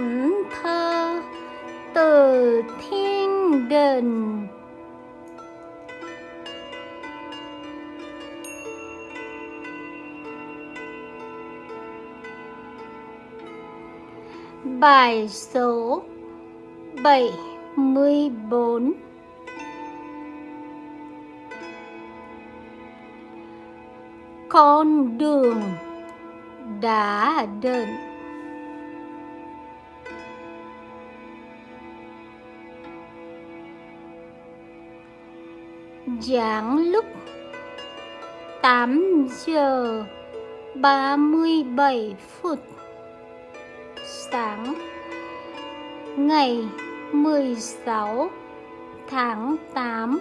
thánh thơ từ thiên đình. Bài số 74 Con đường đã định Giảng lúc 8 giờ 37 phút sáng ngày 16 tháng 8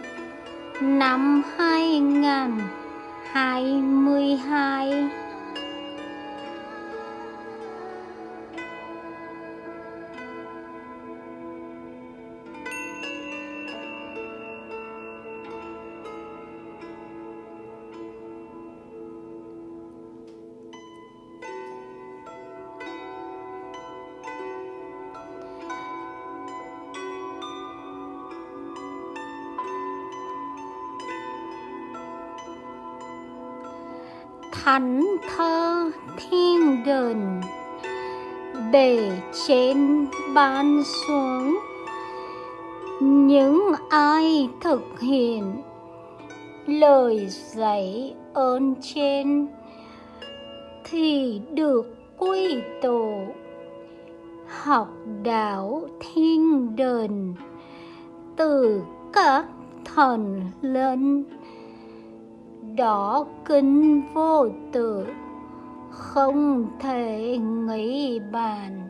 năm 2022 thánh thơ thiên đền. Bề trên ban xuống. Những ai thực hiện lời dạy ơn trên thì được quy tụ. Học đạo thiên đền từ các thần linh đó kinh vô tự, không thể nghĩ bàn.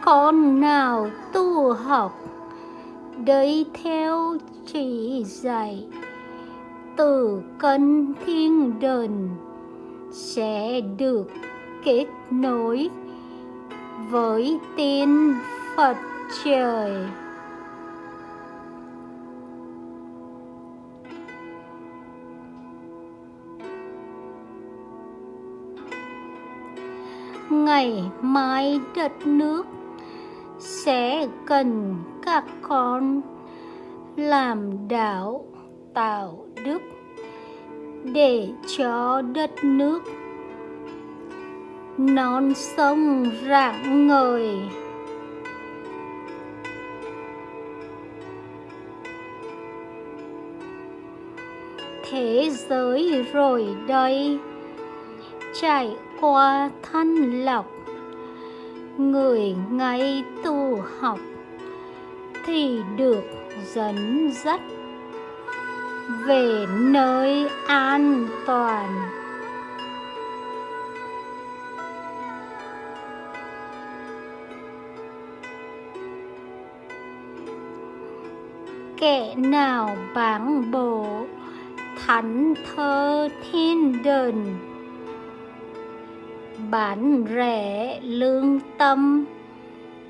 Con nào tu học đấy theo chỉ dạy từ cân thiên đền sẽ được kết nối với tiên Phật trời. Ngày mai đất nước sẽ cần các con làm đạo, tạo đức để cho đất nước non sông rạng ngời. Thế giới rồi đây, trải qua thanh lọc, người ngay tu học thì được dẫn dắt về nơi an toàn. Kẻ nào bán bổ thánh thơ thiên đền, bán rẻ lương tâm,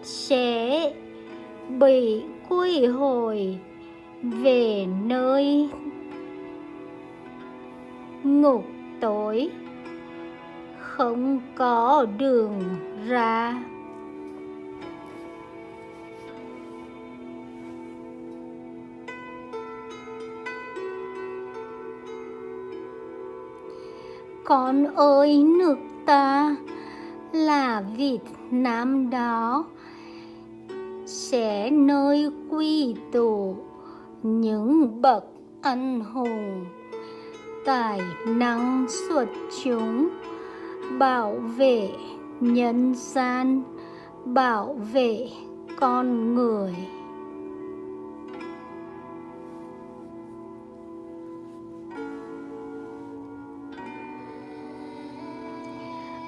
sẽ bị quy hồi về nơi ngục tối. Không có đường ra. Con ơi, nước ta là Việt Nam đó. Sẽ nơi quy tụ những bậc anh hùng tài năng xuất chúng, bảo vệ nhân gian, bảo vệ con người.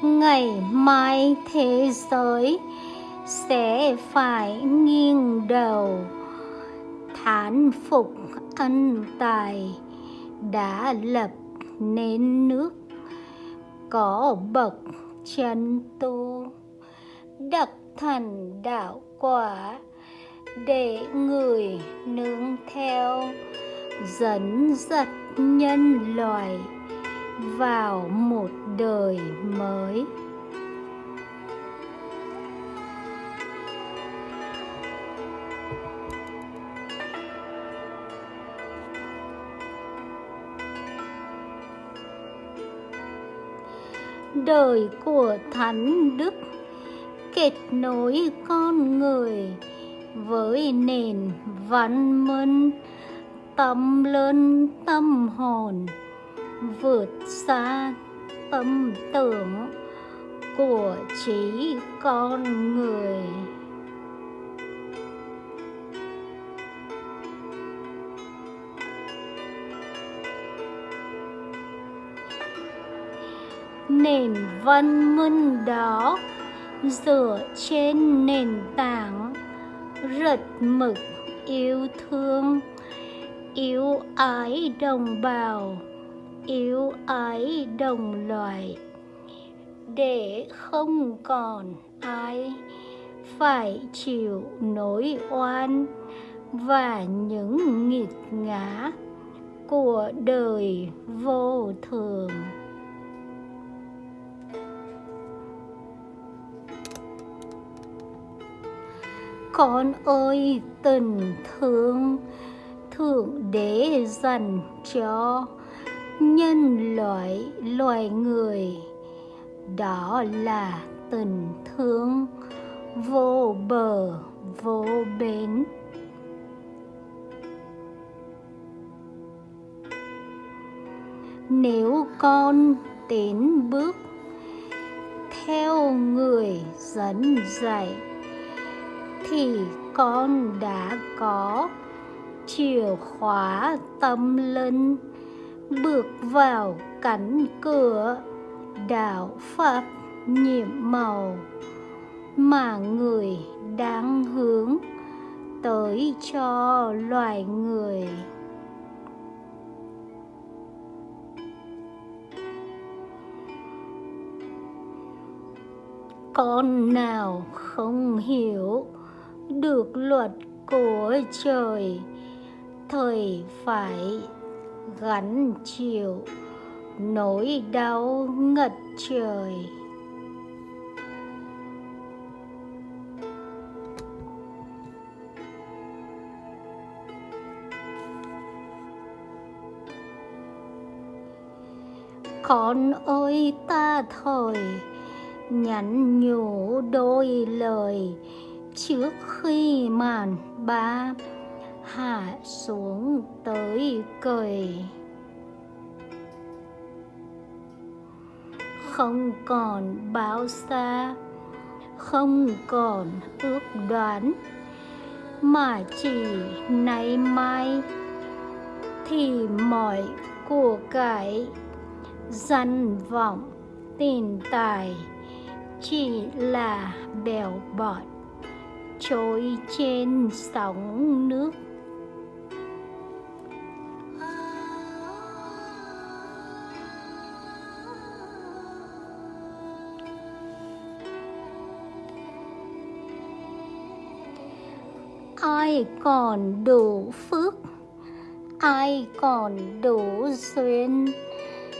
Ngày mai thế giới sẽ phải nghiêng đầu, thán phục ân tài đã lập nên nước có bậc chân tu đặc thành đạo quả để người nương theo, dẫn dắt nhân loại vào một đời mới. Đời của thánh đức, kết nối con người với nền văn minh, tâm lớn tâm hồn, vượt xa tâm tưởng của trí con người. Nền văn minh đó, dựa trên nền tảng rật mực yêu thương, yêu ái đồng bào, yêu ái đồng loại để không còn ai phải chịu nỗi oan và những nghiệt ngã của đời vô thường. Con ơi, tình thương, thượng đế dành cho nhân loại, loài người. Đó là tình thương vô bờ, vô bến. Nếu con tiến bước theo người dẫn dạy thì con đã có chìa khóa tâm linh, bước vào cánh cửa đạo pháp nhiệm màu mà người đang hướng tới cho loài người. Con nào không hiểu được luật của trời, thời phải gắn chịu nỗi đau ngất trời. Con ơi ta thời nhắn nhủ đôi lời trước khi màn ba hạ xuống tới cười. Không còn báo xa, không còn ước đoán, mà chỉ nay mai thì mọi của cải danh vọng tiền tài chỉ là bèo bọt trôi trên sóng nước. Ai còn đủ phước, ai còn đủ duyên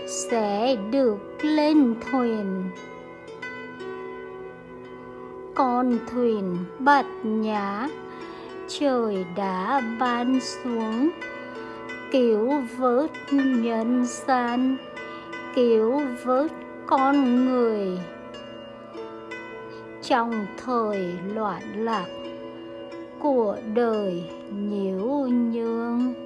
sẽ được lên thuyền con thuyền bạt nhã, trời đã ban xuống. Cứu vớt nhân gian, cứu vớt con người. Trong thời loạn lạc của đời nhiễu nhương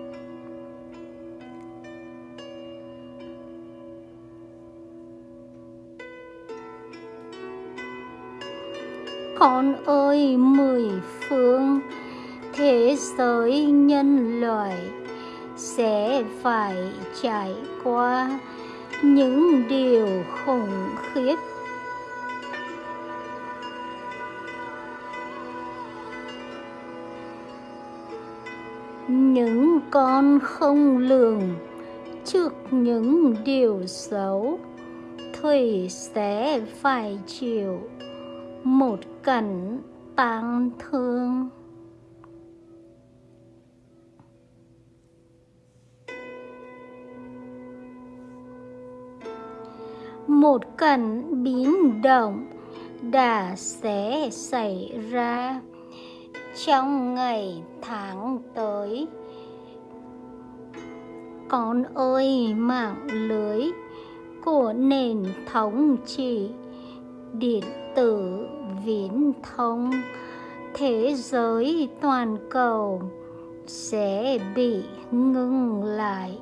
con ơi, mười phương thế giới nhân loại sẽ phải trải qua những điều khủng khiếp. Những con không lường trước những điều xấu thủy sẽ phải chịu một cảnh tang thương. Một cảnh biến động đã sẽ xảy ra trong ngày tháng tới. Con ơi, mạng lưới của nền thống trị điện tử viễn thông. Thế giới toàn cầu sẽ bị ngưng lại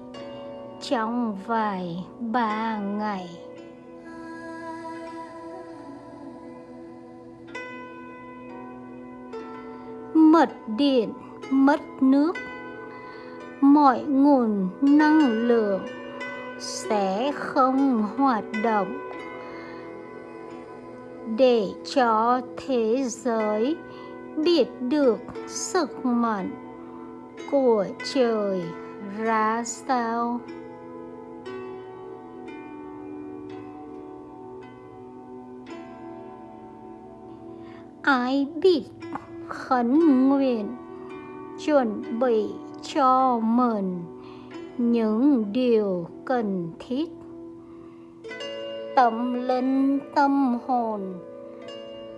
trong vài ba ngày. Mất điện, mất nước. Mọi nguồn năng lượng sẽ không hoạt động để cho thế giới biết được sức mạnh của trời ra sao. Ai biết khấn nguyện chuẩn bị cho mình những điều cần thiết? Tâm linh tâm hồn,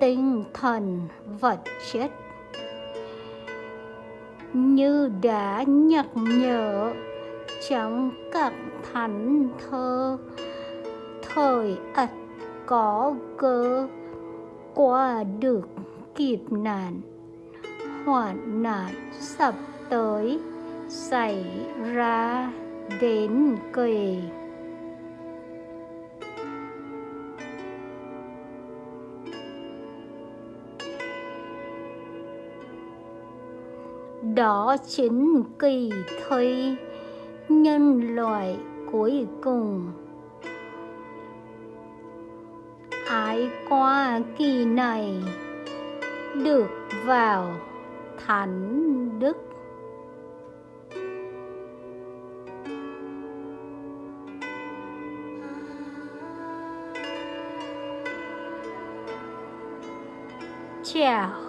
tinh thần vật chất. Như đã nhắc nhở trong các thánh thơ, thời ắt có cơ, qua được kịp nạn, hoạn nạn sắp tới xảy ra đến kỳ đó chính kỳ thi nhân loại cuối cùng. Ai qua kỳ này được vào thánh đức. Chào